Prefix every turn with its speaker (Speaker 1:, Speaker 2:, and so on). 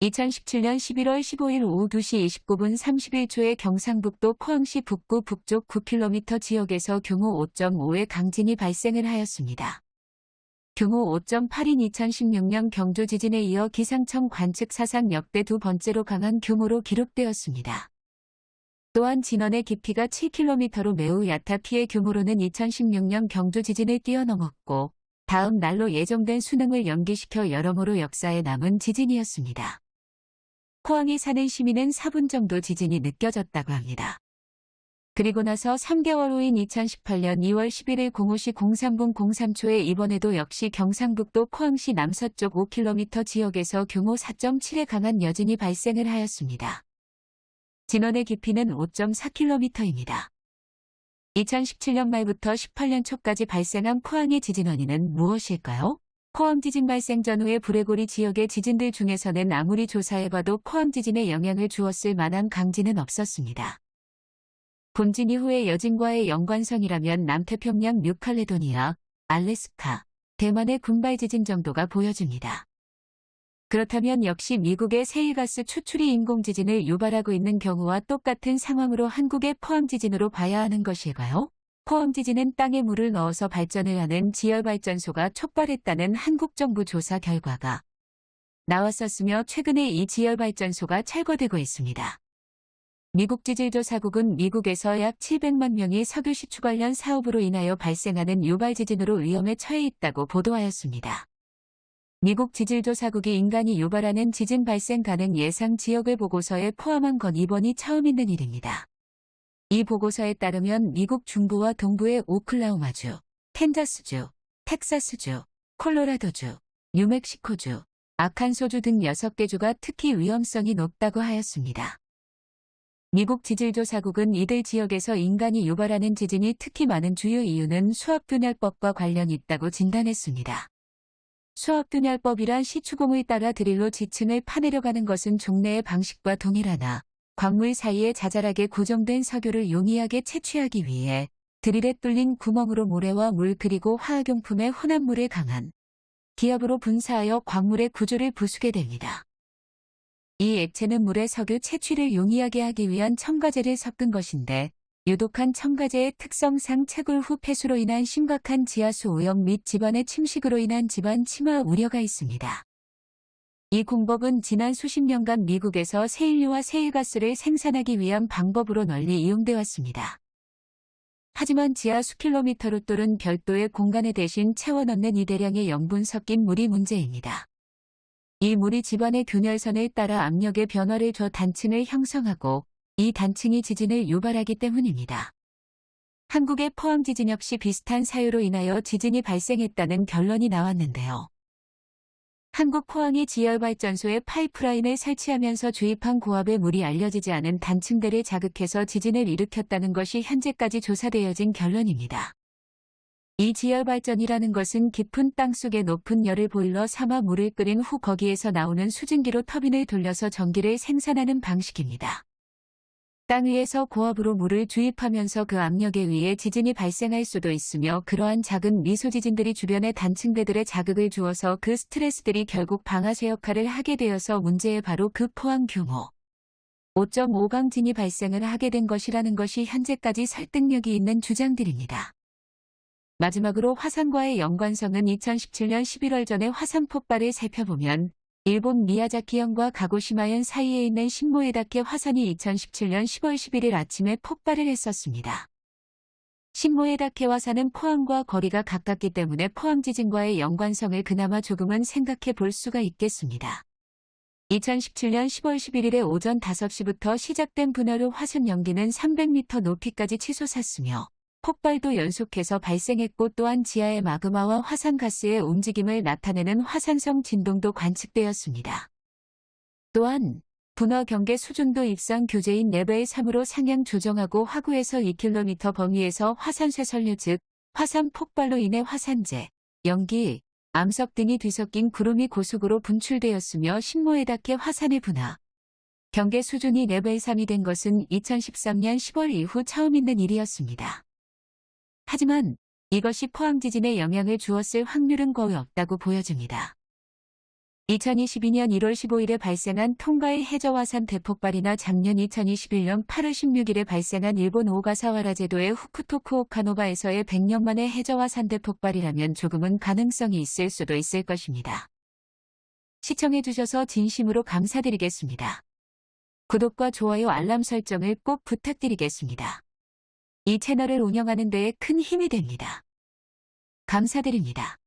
Speaker 1: 2017년 11월 15일 오후 2시 29분 31초에 경상북도 포항시 북구 북쪽 9km 지역에서 규모 5.5의 강진이 발생을 하였습니다. 규모 5.8인 2016년 경주 지진에 이어 기상청 관측 사상 역대 두 번째로 강한 규모로 기록되었습니다. 또한 진원의 깊이가 7km로 매우 얕아 피해 규모로는 2016년 경주 지진을 뛰어넘었고 다음 날로 예정된 수능을 연기시켜 여러모로 역사에 남은 지진이었습니다. 포항에 사는 시민은 4분 정도 지진이 느껴졌다고 합니다. 그리고 나서 3개월 후인 2018년 2월 11일 05시 03분 03초에 이번에도 역시 경상북도 포항시 남서쪽 5km 지역에서 규모 4.7의 강한 여진이 발생을 하였습니다. 진원의 깊이는 5.4km입니다. 2017년 말부터 18년 초까지 발생한 포항의 지진 원인은 무엇일까요? 포항 지진 발생 전후의 브레고리 지역의 지진들 중에서는 아무리 조사해봐도 포항 지진에 영향을 주었을 만한 강진은 없었습니다. 본진 이후의 여진과의 연관성이라면 남태평양 뉴칼레도니아, 알래스카, 대만의 군발 지진 정도가 보여집니다. 그렇다면 역시 미국의 세일가스 추출이 인공지진을 유발하고 있는 경우와 똑같은 상황으로 한국의 포항 지진으로 봐야 하는 것일까요? 포항지진은 땅에 물을 넣어서 발전을 하는 지열발전소가 촉발했다는 한국 정부 조사 결과가 나왔었으며 최근에 이 지열발전소가 철거되고 있습니다. 미국 지질조사국은 미국에서 약 700만 명이 석유 시추 관련 사업으로 인하여 발생하는 유발지진으로 위험에 처해 있다고 보도하였습니다. 미국 지질조사국이 인간이 유발하는 지진 발생 가능 예상 지역을 보고서에 포함한 건 이번이 처음 있는 일입니다. 이 보고서에 따르면 미국 중부와 동부의 오클라호마주, 캔자스주, 텍사스주, 콜로라도주, 뉴멕시코주, 아칸소주 등 6개 주가 특히 위험성이 높다고 하였습니다. 미국 지질조사국은 이들 지역에서 인간이 유발하는 지진이 특히 많은 주요 이유는 수압균열법과 관련이 있다고 진단했습니다. 수압균열법이란 시추공을 따라 드릴로 지층을 파내려가는 것은 종래의 방식과 동일하나 광물 사이에 자잘하게 고정된 석유를 용이하게 채취하기 위해 드릴에 뚫린 구멍으로 모래와 물 그리고 화학용품의 혼합물에 강한 기압으로 분사하여 광물의 구조를 부수게 됩니다. 이 액체는 물의 석유 채취를 용이하게 하기 위한 첨가제를 섞은 것인데 유독한 첨가제의 특성상 채굴 후 폐수로 인한 심각한 지하수 오염 및 집안의 침식으로 인한 집안 침하 우려가 있습니다. 이 공법은 지난 수십 년간 미국에서 세일류와 세일가스를 생산하기 위한 방법으로 널리 이용돼 왔습니다. 하지만 지하 수킬로미터로 뚫은 별도의 공간에 대신 채워 넣는 이 대량의 염분 섞인 물이 문제입니다. 이 물이 집안의 균열선을 따라 압력의 변화를 줘 단층을 형성하고 이 단층이 지진을 유발하기 때문입니다. 한국의 포항 지진 역시 비슷한 사유로 인하여 지진이 발생했다는 결론이 나왔는데요. 한국 포항의 지열발전소에 파이프라인을 설치하면서 주입한 고압의 물이 알려지지 않은 단층대를 자극해서 지진을 일으켰다는 것이 현재까지 조사되어진 결론입니다. 이 지열발전이라는 것은 깊은 땅속에 높은 열을 보일러 삼아 물을 끓인 후 거기에서 나오는 수증기로 터빈을 돌려서 전기를 생산하는 방식입니다. 땅 위에서 고압으로 물을 주입하면서 그 압력에 의해 지진이 발생할 수도 있으며 그러한 작은 미소지진들이 주변의 단층대들의 자극을 주어서 그 스트레스들이 결국 방아쇠 역할을 하게 되어서 문제의 바로 그 포항 규모 5.5강진이 발생을 하게 된 것이라는 것이 현재까지 설득력이 있는 주장들입니다. 마지막으로 화산과의 연관성은 2017년 11월 전에 화산 폭발을 살펴보면 일본 미야자키현과 가고시마현 사이에 있는 신모에다케 화산이 2017년 10월 11일 아침에 폭발을 했었습니다. 신모에다케 화산은 포항과 거리가 가깝기 때문에 포항 지진과의 연관성을 그나마 조금은 생각해 볼 수가 있겠습니다. 2017년 10월 11일에 오전 5시부터 시작된 분화로 화산 연기는 300m 높이까지 치솟았으며 폭발도 연속해서 발생했고 또한 지하의 마그마와 화산가스의 움직임을 나타내는 화산성 진동도 관측되었습니다. 또한 분화 경계 수준도 입상 교재인 레벨 3으로 상향 조정하고 화구에서 2km 범위에서 화산 쇠설류 즉 화산 폭발로 인해 화산재, 연기, 암석 등이 뒤섞인 구름이 고속으로 분출되었으며 신모에다케 화산의 분화, 경계 수준이 레벨 3이 된 것은 2013년 10월 이후 처음 있는 일이었습니다. 하지만 이것이 포항 지진에 영향을 주었을 확률은 거의 없다고 보여집니다. 2022년 1월 15일에 발생한 통가의 해저화산 대폭발이나 작년 2021년 8월 16일에 발생한 일본 오가사와라 제도의 후쿠토쿠 오카노바에서의 100년 만의 해저화산 대폭발이라면 조금은 가능성이 있을 수도 있을 것입니다. 시청해주셔서 진심으로 감사드리겠습니다. 구독과 좋아요 알람 설정을 꼭 부탁드리겠습니다. 이 채널을 운영하는 데에 큰 힘이 됩니다. 감사드립니다.